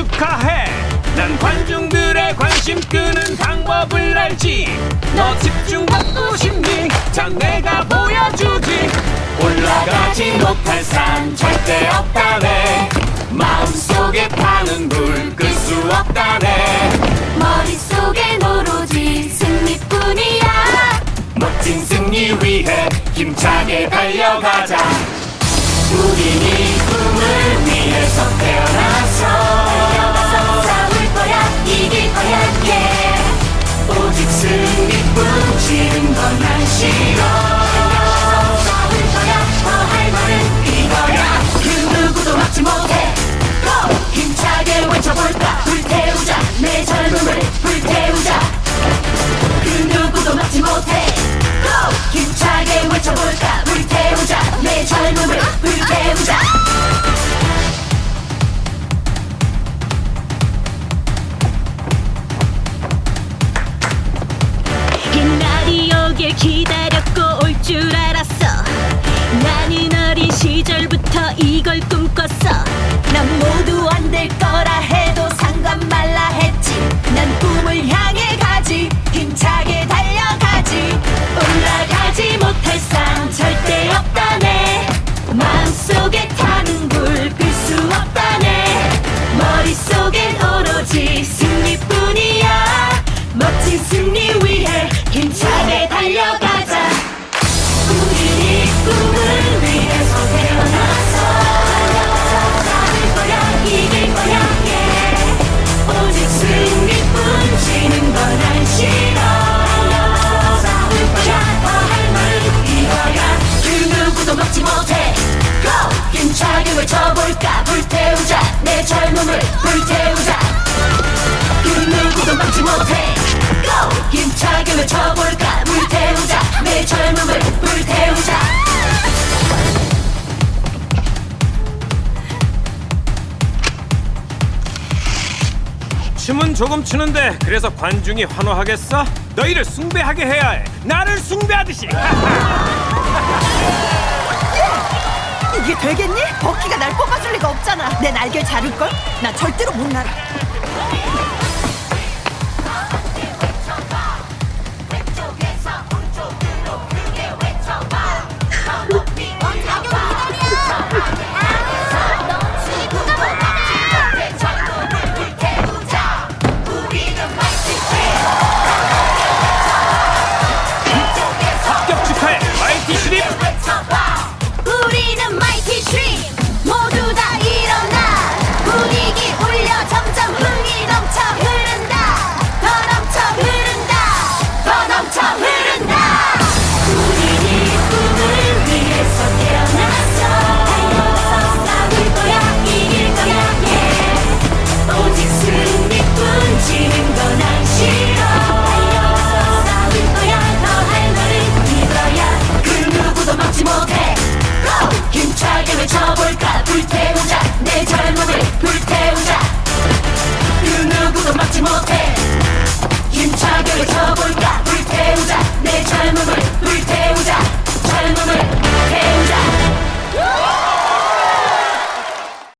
축하해. 난 관중들의 관심 끄는 방법을 알지. 너 집중받고 싶니? 자 내가 보여주지. 올라가지 못할 산 절대 없다네. 마음속에 타는 불 끌 수 없다네. 머릿속엔 오로지 승리뿐이야. 멋진 승리 위해 힘차게 달려가자. 우린 이 꿈을 위해서 태어났어 기다렸고 올 줄 알았어. 나는 어린 시절부터 이걸 꿈꿨어. 난 모두 안될 누구도 막지 못해 Go! 힘차게 외쳐볼까 불태우자 내 젊음을 불태우자 춤은 조금 추는데 그래서 관중이 환호하겠어? 너희를 숭배하게 해야 해 나를 숭배하듯이 이게 되겠니? 버키가 날 뽑아줄 리가 없잖아. 내 날개 자를걸? 나 절대로 못 날아.